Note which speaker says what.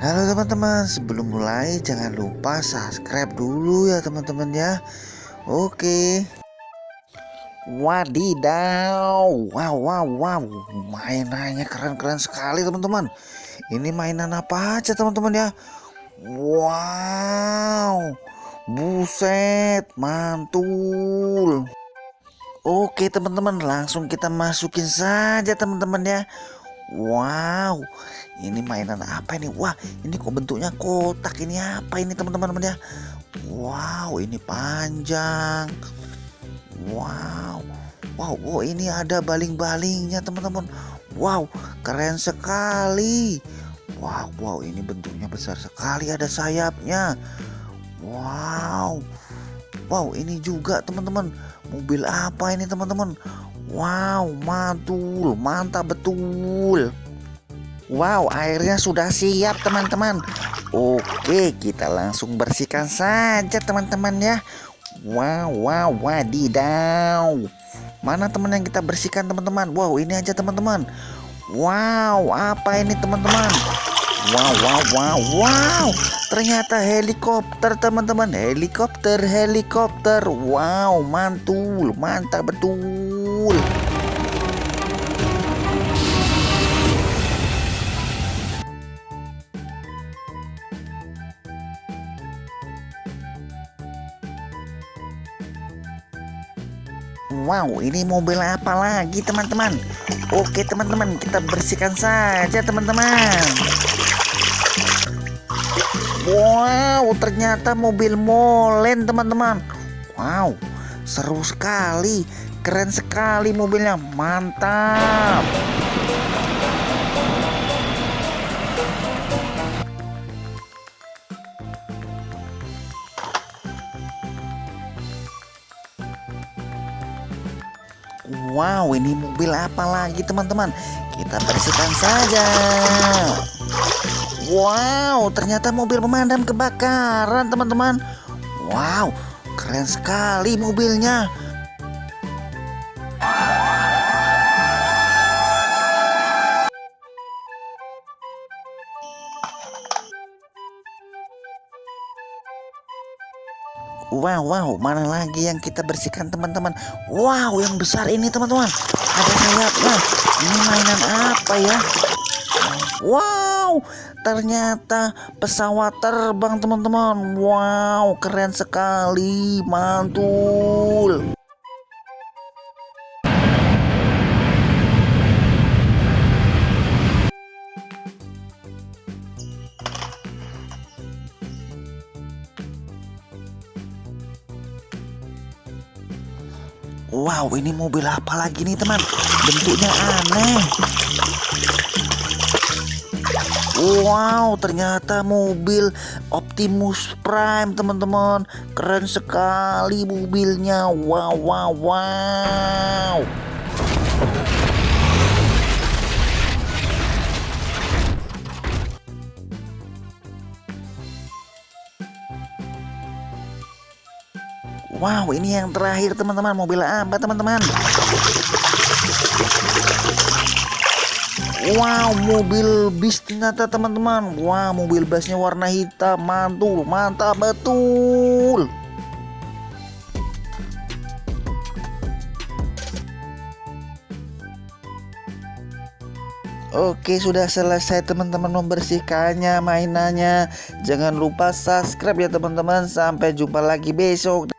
Speaker 1: Halo teman-teman, sebelum mulai jangan lupa subscribe dulu ya teman-teman ya. Oke. Wadidaw, wow wow wow, mainannya keren-keren sekali teman-teman. Ini mainan apa aja teman-teman ya? Wow, buset, mantul. Oke teman-teman, langsung kita masukin saja teman-teman ya. Wow, ini mainan apa ini? Wah, ini kok bentuknya kotak? Ini apa ini teman-teman ya? Wow, ini panjang. Wow, wow, oh ini ada baling-balingnya teman-teman. Wow, keren sekali. Wow, wow, ini bentuknya besar sekali. Ada sayapnya. Wow, wow, ini juga teman-teman. Mobil apa ini teman-teman? Wow, mantul, mantap betul. Wow, airnya sudah siap teman-teman. Oke, kita langsung bersihkan saja teman-teman ya. Wow, wow, wadidaw. Mana teman yang kita bersihkan teman-teman? Wow, ini aja teman-teman. Wow, apa ini teman-teman? Wow, wow, wow, wow. Ternyata helikopter teman-teman. Helikopter, helikopter. Wow, mantul, mantap betul. Wow, ini mobil apa lagi teman-teman? Oke teman-teman, kita bersihkan saja teman-teman. Wow, ternyata mobil molen teman-teman. Wow, seru sekali, keren sekali mobilnya, mantap. Wow, ini mobil apa lagi teman-teman? Kita bersihkan saja. Wow, ternyata mobil pemadam kebakaran teman-teman. Wow, keren sekali mobilnya. Wow, wow, mana lagi yang kita bersihkan teman-teman? Wow, yang besar ini teman-teman. Ada sayapnya. Ini mainan apa ya? Wow, ternyata pesawat terbang teman-teman. Wow, keren sekali, mantul. Wow, ini mobil apa lagi nih teman? Bentuknya aneh. Wow, ternyata mobil Optimus Prime teman-teman. Keren sekali mobilnya. Wow, wow, wow. Wow, ini yang terakhir teman-teman. Mobil apa teman-teman? Wow, mobil bis ternyata teman-teman. Wow, mobil busnya warna hitam. Mantul, mantap betul. Oke sudah selesai teman-teman membersihkannya mainannya Jangan lupa subscribe ya teman-teman Sampai jumpa lagi besok